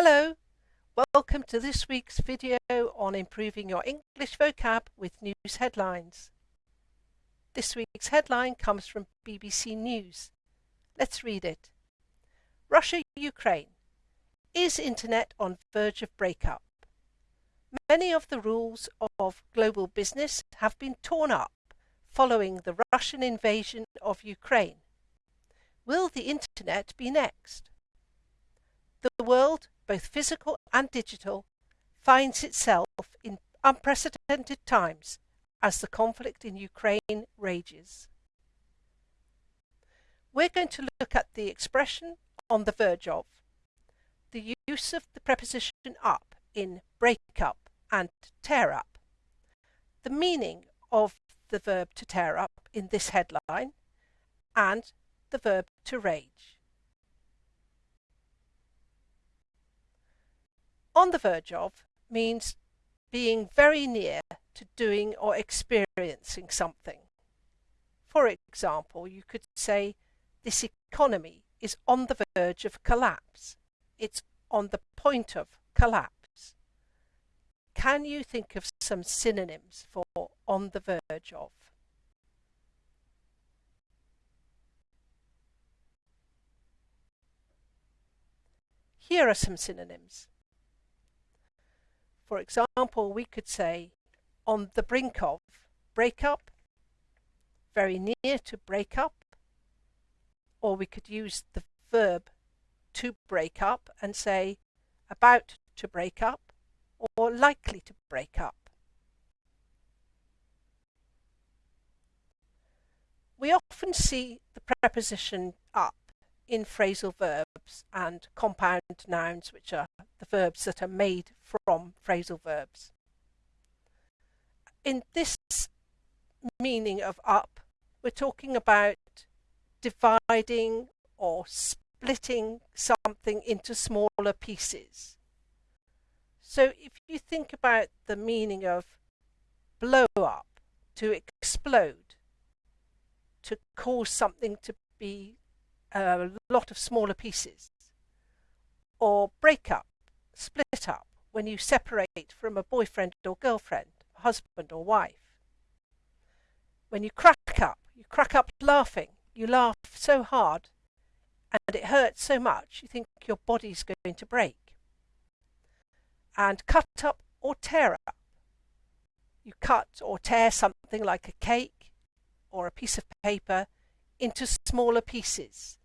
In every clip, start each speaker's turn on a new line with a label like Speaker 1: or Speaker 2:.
Speaker 1: Hello, welcome to this week's video on improving your English vocab with news headlines. This week's headline comes from BBC News. Let's read it. Russia-Ukraine. Is internet on verge of breakup? Many of the rules of global business have been torn up following the Russian invasion of Ukraine. Will the internet be next? The world both physical and digital, finds itself in unprecedented times as the conflict in Ukraine rages. We're going to look at the expression on the verge of, the use of the preposition up in break up and tear up, the meaning of the verb to tear up in this headline, and the verb to rage. On the verge of means being very near to doing or experiencing something. For example, you could say this economy is on the verge of collapse. It's on the point of collapse. Can you think of some synonyms for on the verge of? Here are some synonyms. For example, we could say on the brink of, break up, very near to break up, or we could use the verb to break up and say about to break up or likely to break up. We often see the preposition up in phrasal verbs and compound nouns, which are the verbs that are made from phrasal verbs. In this meaning of up, we're talking about dividing or splitting something into smaller pieces. So if you think about the meaning of blow up, to explode, to cause something to be a lot of smaller pieces. Or break up, split up, when you separate from a boyfriend or girlfriend, husband or wife. When you crack up, you crack up laughing. You laugh so hard and it hurts so much you think your body's going to break. And cut up or tear up. You cut or tear something like a cake or a piece of paper into smaller pieces.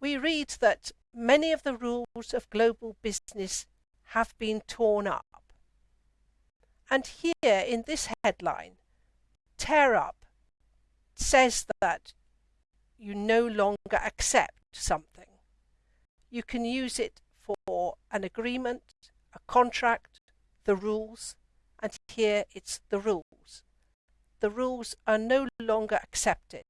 Speaker 1: We read that many of the rules of global business have been torn up. And here in this headline, tear up says that you no longer accept something. You can use it for an agreement, a contract, the rules, and here it's the rules. The rules are no longer accepted.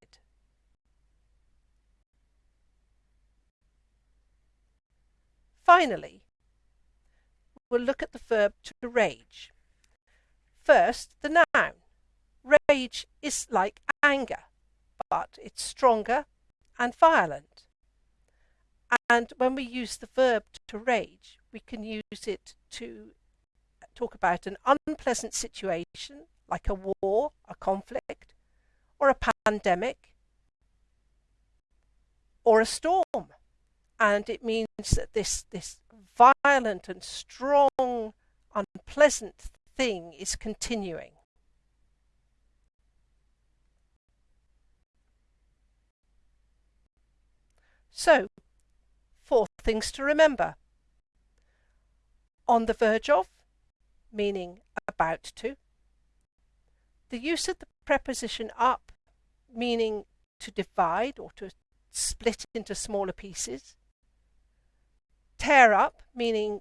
Speaker 1: Finally, we'll look at the verb to rage. First, the noun. Rage is like anger, but it's stronger and violent. And when we use the verb to rage, we can use it to talk about an unpleasant situation, like a war, a conflict, or a pandemic, or a storm and it means that this this violent and strong unpleasant thing is continuing. So four things to remember. On the verge of meaning about to. The use of the preposition up meaning to divide or to split into smaller pieces tear up, meaning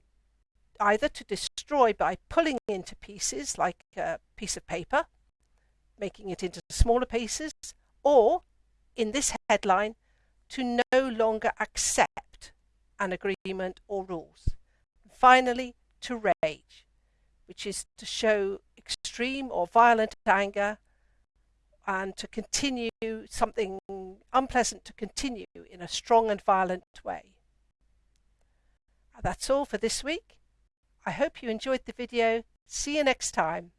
Speaker 1: either to destroy by pulling into pieces like a piece of paper, making it into smaller pieces, or in this headline, to no longer accept an agreement or rules. And Finally, to rage, which is to show extreme or violent anger and to continue something unpleasant to continue in a strong and violent way. That's all for this week. I hope you enjoyed the video. See you next time.